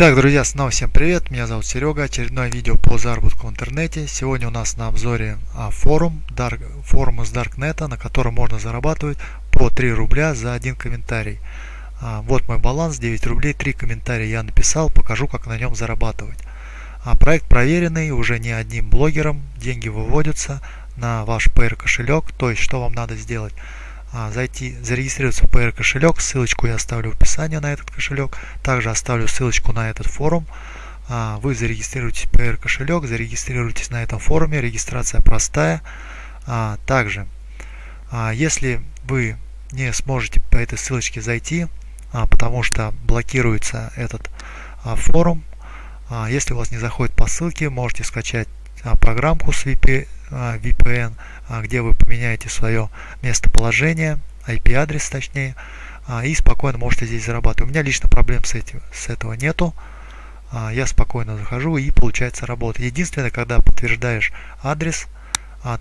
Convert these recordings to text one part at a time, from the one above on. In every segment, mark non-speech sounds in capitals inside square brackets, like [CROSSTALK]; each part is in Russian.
Итак, друзья, снова всем привет, меня зовут Серега, очередное видео по заработку в интернете. Сегодня у нас на обзоре а, форум, Dark, форум из Даркнета, на котором можно зарабатывать по 3 рубля за один комментарий. А, вот мой баланс, 9 рублей, 3 комментария я написал, покажу как на нем зарабатывать. А, проект проверенный уже не одним блогером, деньги выводятся на ваш PR кошелек, то есть что вам надо сделать а, зайти, зарегистрироваться в PR кошелек. Ссылочку я оставлю в описании на этот кошелек. Также оставлю ссылочку на этот форум. А, вы зарегистрируетесь в PR кошелек, зарегистрируйтесь на этом форуме. Регистрация простая. А, также, если вы не сможете по этой ссылочке зайти, потому что блокируется этот форум, если у вас не заходит по ссылке, можете скачать программку с VPN а, а, где вы поменяете свое местоположение, IP-адрес точнее, а, и спокойно можете здесь зарабатывать. У меня лично проблем с, этим, с этого нету. Я спокойно захожу и получается работа. Единственное, когда подтверждаешь адрес,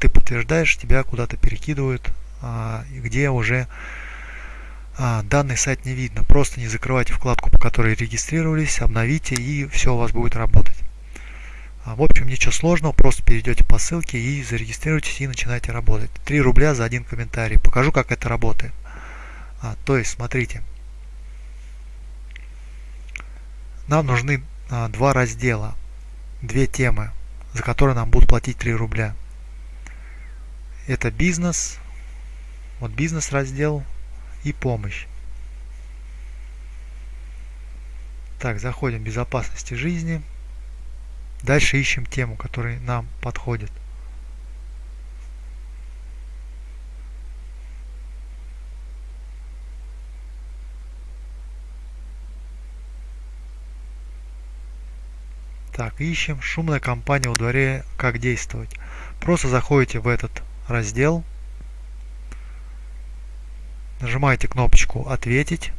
ты подтверждаешь, тебя куда-то перекидывают, где уже данный сайт не видно. Просто не закрывайте вкладку, по которой регистрировались, обновите и все у вас будет работать. А, в общем, ничего сложного, просто перейдете по ссылке и зарегистрируйтесь и начинайте работать. 3 рубля за один комментарий. Покажу, как это работает. А, то есть, смотрите. Нам нужны а, два раздела, две темы, за которые нам будут платить 3 рубля. Это бизнес, вот бизнес раздел и помощь. Так, заходим в безопасности жизни. Дальше ищем тему, которая нам подходит. Так, ищем шумная компания во дворе, как действовать. Просто заходите в этот раздел, нажимаете кнопочку «Ответить».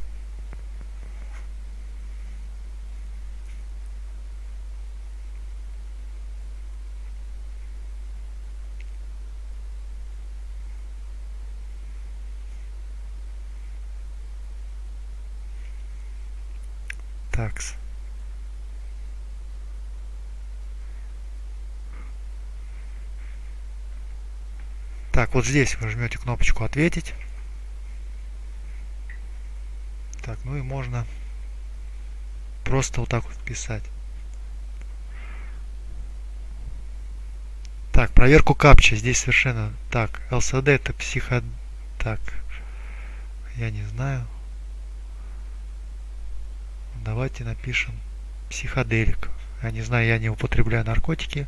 Такс. Так, вот здесь вы жмете кнопочку «Ответить». Так, ну и можно просто вот так вот писать. Так, проверку капча. Здесь совершенно... Так, LCD это психо... Так, я не знаю. Давайте напишем психоделик. Я не знаю, я не употребляю наркотики.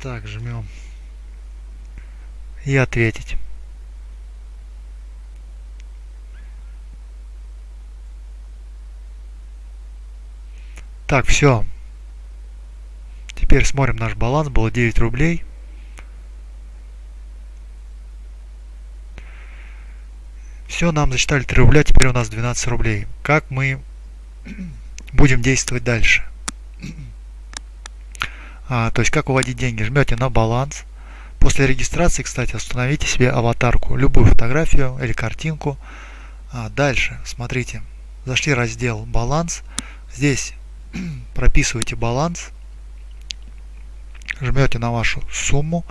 Так, жмем. И ответить. Так, все. Теперь смотрим наш баланс. Было 9 рублей. Все, нам засчитали 3 рубля, теперь у нас 12 рублей. Как мы [CLEARS THROAT] будем действовать дальше? [CLEARS THROAT] А, то есть, как выводить деньги? Жмете на баланс. После регистрации, кстати, установите себе аватарку, любую фотографию или картинку. А, дальше, смотрите, зашли в раздел «Баланс». Здесь [CLEARS THROAT] прописываете баланс, жмете на вашу сумму,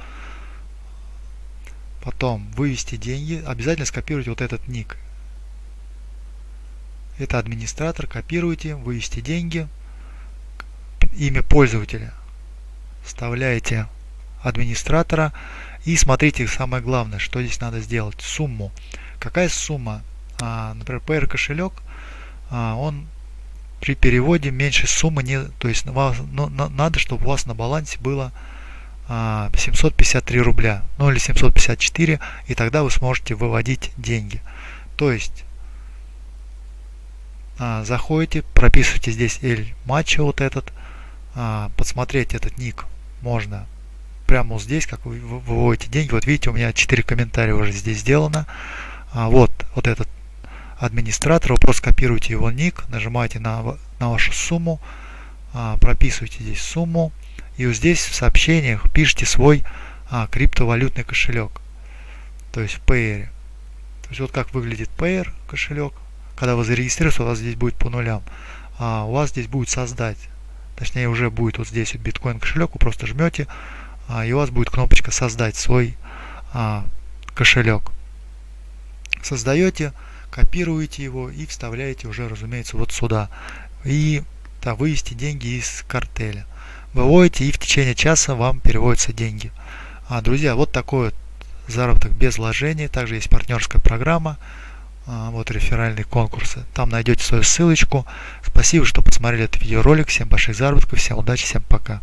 Потом вывести деньги. Обязательно скопируйте вот этот ник. Это администратор. Копируйте, вывести деньги. Имя пользователя. Вставляете администратора. И смотрите самое главное, что здесь надо сделать. Сумму. Какая сумма? А, например, PR кошелек. А, он при переводе меньше суммы не, то есть вас, ну, надо, чтобы у вас на балансе было 753 а, рубля, ну или 754, и тогда вы сможете выводить деньги. То есть а, заходите, прописывайте здесь L матча вот этот, а, подсмотреть этот ник можно прямо вот здесь, как вы выводите деньги. Вот видите, у меня 4 комментария уже здесь сделано. Вот, вот этот администратор, вы просто копируете его ник, нажимаете на, на вашу сумму, прописываете здесь сумму, и вот здесь в сообщениях пишите свой а, криптовалютный кошелек. То есть в Payer. То есть вот как выглядит Payer кошелек. когда вы зарегистрируетесь, у вас здесь будет по нулям. А у вас здесь будет создать. Точнее, уже будет вот здесь вот биткоин кошелек, вы просто жмете, а, и у вас будет кнопочка создать свой а, кошелек. Создаете, копируете его и вставляете уже, разумеется, вот сюда. И да, вывести деньги из картеля. Выводите и в течение часа вам переводятся деньги. А, друзья, вот такой вот заработок без вложений. Также есть партнерская программа. А, вот реферальные конкурсы. Там найдете свою ссылочку. Спасибо, что посмотрели этот видеоролик. Всем больших заработков, всем удачи, всем пока.